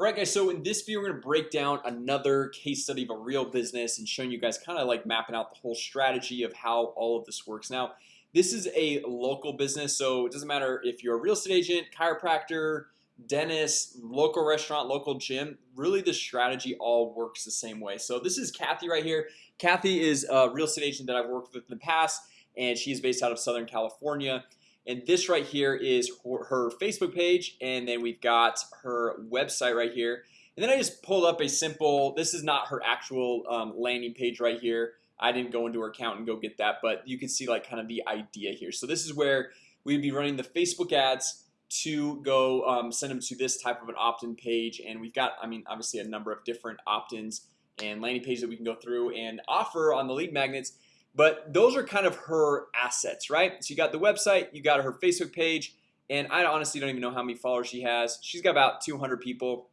Alright guys, so in this video we're to break down another case study of a real business and showing you guys kind of like mapping out the whole strategy of how all of this works. Now This is a local business So it doesn't matter if you're a real estate agent chiropractor Dentist local restaurant local gym really the strategy all works the same way. So this is Kathy right here. Kathy is a real estate agent that I've worked with in the past and she's based out of Southern California and this right here is her Facebook page and then we've got her website right here. And then I just pulled up a simple this is not her actual um, landing page right here. I didn't go into her account and go get that but you can see like kind of the idea here. So this is where we'd be running the Facebook ads to go um, send them to this type of an opt-in page. And we've got I mean obviously a number of different opt-ins and landing pages that we can go through and offer on the lead magnets but those are kind of her assets, right? So you got the website, you got her Facebook page and I honestly don't even know how many followers she has. She's got about 200 people.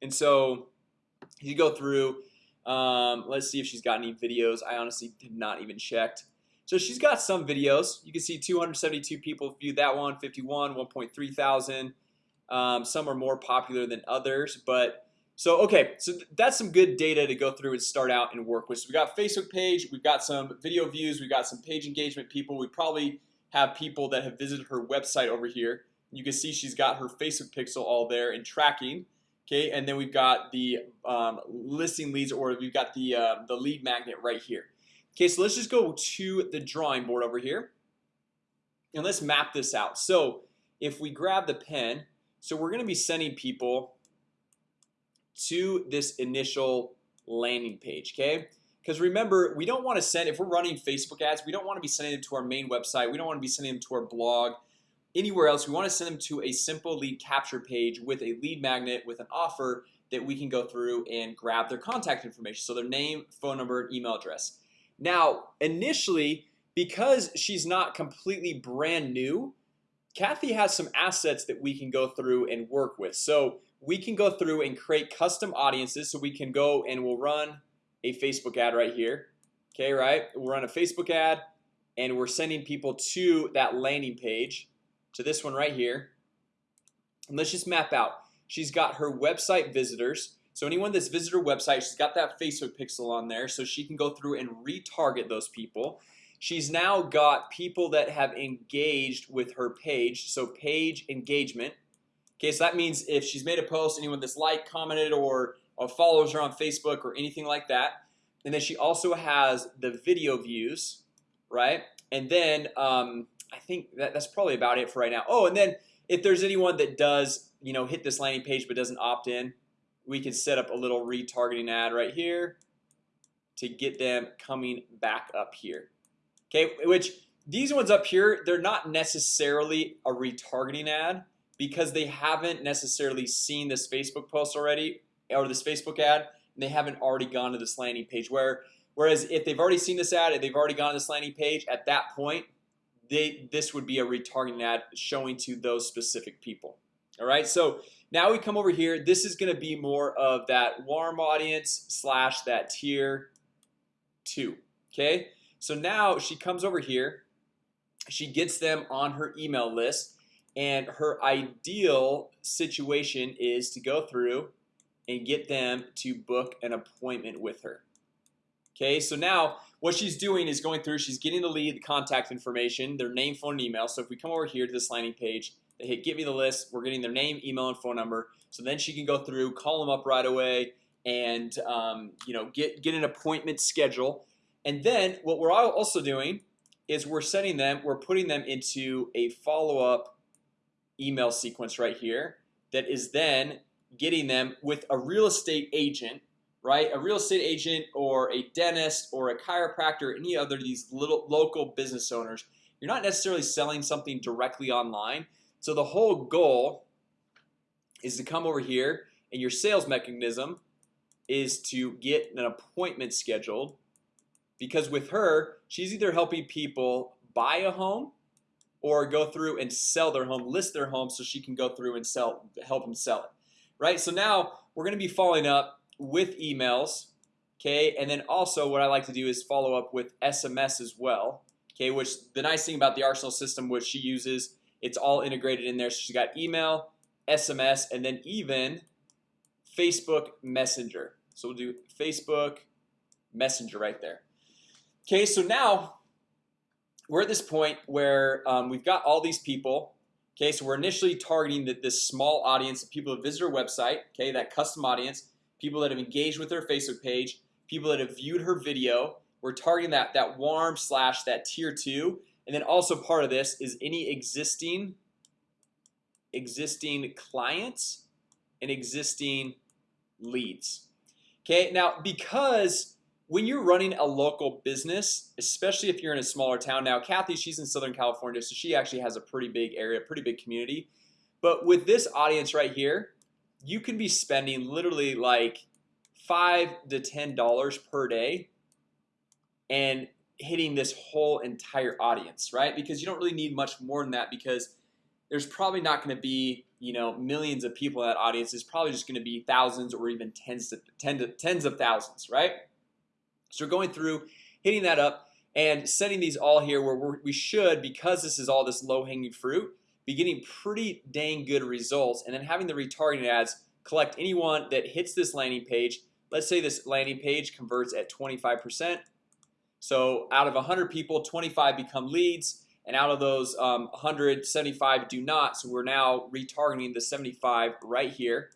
And so you go through um, Let's see if she's got any videos. I honestly did not even checked. So she's got some videos. You can see 272 people viewed that one 51 1.3 thousand. Um, Some are more popular than others, but so okay, so that's some good data to go through and start out and work with. So we got Facebook page We've got some video views. We've got some page engagement people. We probably have people that have visited her website over here. You can see she's got her Facebook pixel all there and tracking Okay, and then we've got the um, listing leads or we've got the uh, the lead magnet right here. Okay, so let's just go to the drawing board over here and let's map this out. So if we grab the pen, so we're gonna be sending people to this initial landing page okay? Because remember we don't want to send if we're running Facebook ads we don't want to be sending them to our main website we don't want to be sending them to our blog anywhere else. We want to send them to a simple lead capture page with a lead magnet with an offer that we can go through and grab their contact information so their name phone number email address. Now initially because she's not completely brand new Kathy has some assets that we can go through and work with. So we can go through and create custom audiences so we can go and we'll run a Facebook ad right here Okay, right? We'll run a Facebook ad and we're sending people to that landing page to this one right here. And let's just map out. She's got her website visitors. So anyone that's visited her website she's got that Facebook pixel on there so she can go through and retarget those people. She's now got people that have engaged with her page so page engagement Okay, so that means if she's made a post anyone that's like commented or, or follows her on Facebook or anything like that and then she also has the video views right? And then um, I think that, that's probably about it for right now. Oh, and then if there's anyone that does you know hit this landing page but doesn't opt in we can set up a little retargeting ad right here to get them coming back up here. Okay, which these ones up here they're not necessarily a retargeting ad because they haven't necessarily seen this Facebook post already or this Facebook ad and they haven't already gone to this landing page. Where whereas if they've already seen this ad they've already gone to this landing page at that point they this would be a retargeting ad showing to those specific people. All right? So now we come over here. This is going to be more of that warm audience slash that tier 2 okay? So now she comes over here. She gets them on her email list and her ideal situation is to go through and get them to book an appointment with her. Okay, so now what she's doing is going through she's getting the lead the contact information their name phone and email. So if we come over here to this landing page they hit give me the list We're getting their name email and phone number. So then she can go through call them up right away and um, you know get get an appointment schedule. And then what we're also doing is we're setting them we're putting them into a follow-up email sequence right here that is then getting them with a real estate agent right? A real estate agent or a dentist or a chiropractor any other these little local business owners you're not necessarily selling something directly online. So the whole goal is to come over here and your sales mechanism is to get an appointment scheduled because with her she's either helping people buy a home or go through and sell their home list their home so she can go through and sell help them sell it right? So now we're gonna be following up with emails Okay, and then also what I like to do is follow up with SMS as well Okay, which the nice thing about the Arsenal system which she uses it's all integrated in there. So she's got email SMS and then even Facebook Messenger. So we'll do Facebook Messenger right there. Okay, so now we're at this point where um, we've got all these people Okay, so we're initially targeting that this small audience of people that visit our website Okay, that custom audience people that have engaged with their Facebook page people that have viewed her video. We're targeting that that warm slash that tier 2 and then also part of this is any existing existing clients and existing leads Okay? Now because when you're running a local business Especially if you're in a smaller town now Kathy she's in Southern California So she actually has a pretty big area pretty big community. But with this audience right here you can be spending literally like five to ten dollars per day and hitting this whole entire audience right? Because you don't really need much more than that because there's probably not going to be you know millions of people in that audience. Is probably just going to be thousands or even tens to to tens of thousands right so we're going through hitting that up and setting these all here where we should because this is all this low-hanging fruit be getting pretty dang good results and then having the retargeting ads collect anyone that hits this landing page. Let's say this landing page converts at 25% So out of 100 people 25 become leads and out of those um, 175 do not. So we're now retargeting the 75 right here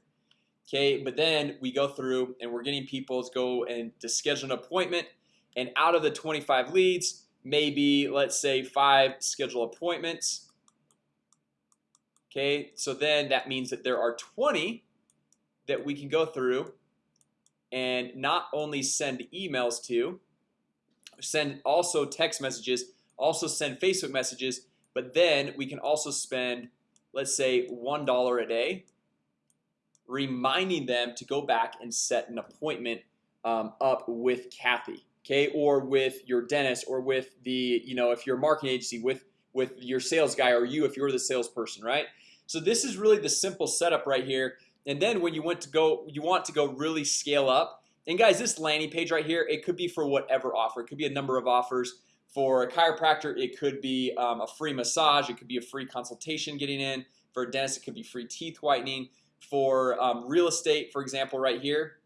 Okay, but then we go through and we're getting people to go and to schedule an appointment. And out of the 25 leads maybe let's say five schedule appointments. Okay, so then that means that there are 20 that we can go through and not only send emails to send also text messages also send Facebook messages but then we can also spend let's say one dollar a day reminding them to go back and set an appointment um, up with Kathy okay? Or with your dentist or with the you know if you're a marketing agency with with your sales guy or you if you're the salesperson right? So this is really the simple setup right here. And then when you want to go you want to go really scale up and guys this landing page right here it could be for whatever offer. It could be a number of offers. For a chiropractor it could be um, a free massage. It could be a free consultation getting in. For a dentist it could be free teeth whitening for um, real estate for example right here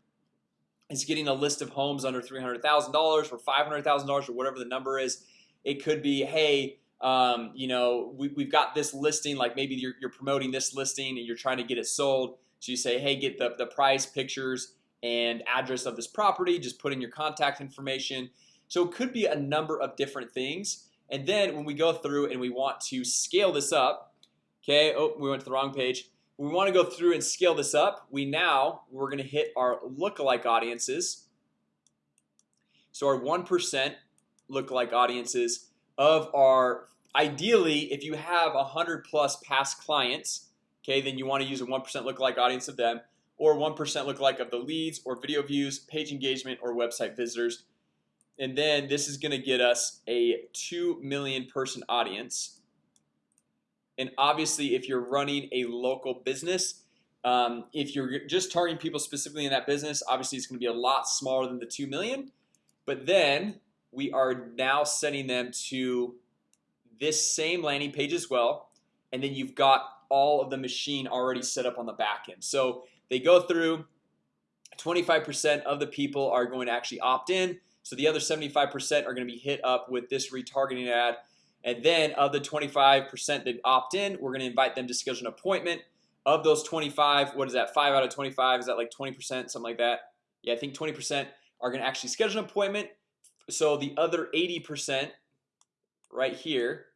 is getting a list of homes under $300,000 for $500,000 or whatever the number is. It could be hey um, you know we, we've got this listing like maybe you're, you're promoting this listing and you're trying to get it sold. So you say hey get the, the price pictures and address of this property. Just put in your contact information. So it could be a number of different things. And then when we go through and we want to scale this up Okay, oh we went to the wrong page we want to go through and scale this up we now we're gonna hit our lookalike audiences. So our 1% lookalike audiences of our ideally if you have a hundred plus past clients Okay, then you want to use a 1% lookalike audience of them or 1% lookalike of the leads or video views page engagement or website visitors. And then this is gonna get us a 2 million person audience and obviously if you're running a local business um, if you're just targeting people specifically in that business obviously it's gonna be a lot smaller than the 2 million. But then we are now sending them to this same landing page as well. And then you've got all of the machine already set up on the back end. So they go through 25% of the people are going to actually opt in. So the other 75% are going to be hit up with this retargeting ad and then of the 25% that opt in We're going to invite them to schedule an appointment of those 25 What is that 5 out of 25? Is that like 20% something like that? Yeah, I think 20% are to actually schedule an appointment So the other 80% right here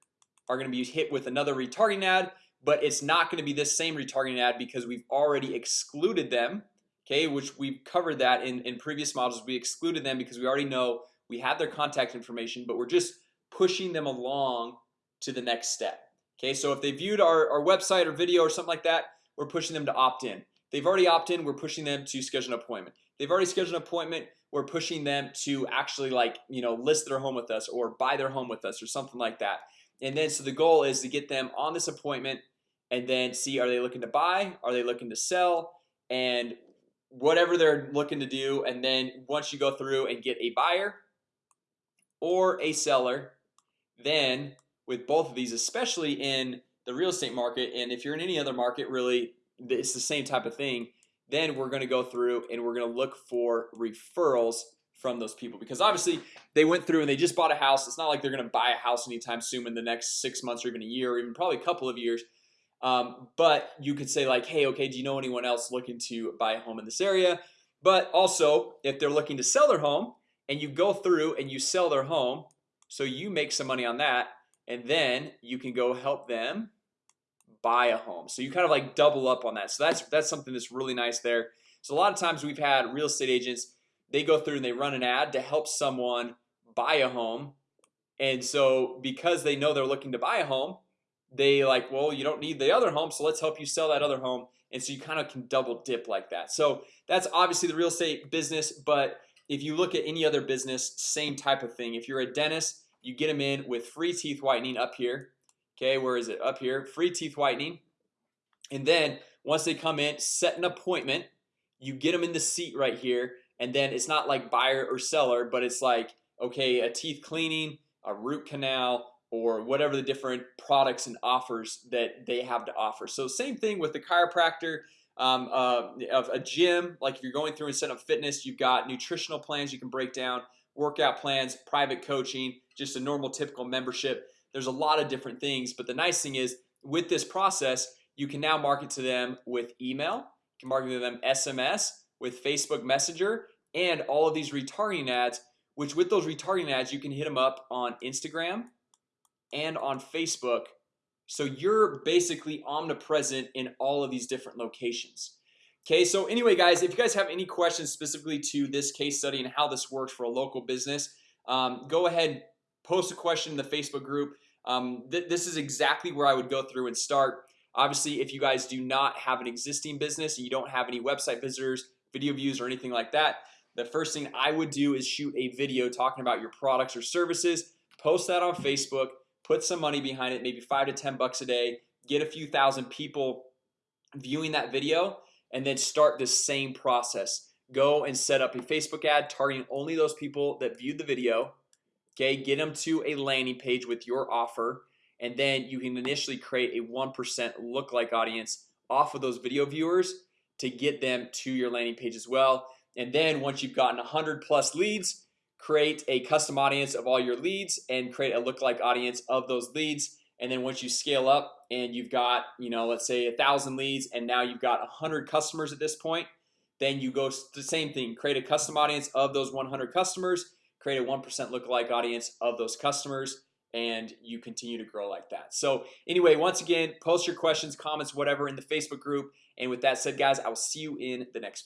are going to be hit with another retargeting ad But it's not going to be this same retargeting ad because we've already excluded them Okay, which we've covered that in in previous models we excluded them because we already know we have their contact information But we're just pushing them along to the next step. Okay, so if they viewed our, our website or video or something like that We're pushing them to opt in. They've already opt in We're pushing them to schedule an appointment. They've already scheduled an appointment We're pushing them to actually like you know list their home with us or buy their home with us or something like that. And then so the goal is to get them on this appointment and then see are they looking to buy? Are they looking to sell? And Whatever they're looking to do and then once you go through and get a buyer or a seller then with both of these especially in the real estate market and if you're in any other market really it's the same type of thing then we're gonna go through and we're gonna look for referrals from those people. Because obviously they went through and they just bought a house. It's not like they're gonna buy a house anytime soon in the next six months or even a year or even probably a couple of years. Um, But you could say like hey, okay, do you know anyone else looking to buy a home in this area? But also if they're looking to sell their home and you go through and you sell their home So you make some money on that and then you can go help them Buy a home. So you kind of like double up on that. So that's that's something that's really nice there. So a lot of times we've had real estate agents they go through and they run an ad to help someone buy a home. And so because they know they're looking to buy a home they like well you don't need the other home so let's help you sell that other home. And so you kind of can double dip like that. So that's obviously the real estate business but if you look at any other business same type of thing. If you're a dentist you get them in with free teeth whitening up here. Okay, where is it? Up here. Free teeth whitening. And then once they come in set an appointment. You get them in the seat right here and then it's not like buyer or seller but it's like okay a teeth cleaning a root canal or whatever the different products and offers that they have to offer. So same thing with the chiropractor um, uh, of a gym. Like if you're going through and set up fitness you've got nutritional plans you can break down workout plans private coaching just a normal typical membership. There's a lot of different things but the nice thing is with this process you can now market to them with email you can market to them SMS with Facebook Messenger and all of these retargeting ads which with those retargeting ads you can hit them up on Instagram and on Facebook so you're basically omnipresent in all of these different locations. Okay, so anyway guys if you guys have any questions specifically to this case study and how this works for a local business um, Go ahead post a question in the Facebook group. Um, th This is exactly where I would go through and start. Obviously if you guys do not have an existing business and you don't have any website visitors video views or anything like that the first thing I would do is shoot a video talking about your products or services post that on Facebook put some money behind it maybe five to ten bucks a day get a few thousand people viewing that video and then start the same process. Go and set up a Facebook ad targeting only those people that viewed the video Okay, get them to a landing page with your offer and then you can initially create a 1% look like audience off of those video viewers to get them to your landing page as well. And then once you've gotten 100 plus leads create a custom audience of all your leads and create a look-like audience of those leads. And then once you scale up and you've got you know let's say a thousand leads and now you've got a hundred customers at this point then you go the same thing. Create a custom audience of those 100 customers create a 1% look-alike audience of those customers and you continue to grow like that. So anyway once again post your questions comments whatever in the Facebook group. And with that said guys I will see you in the next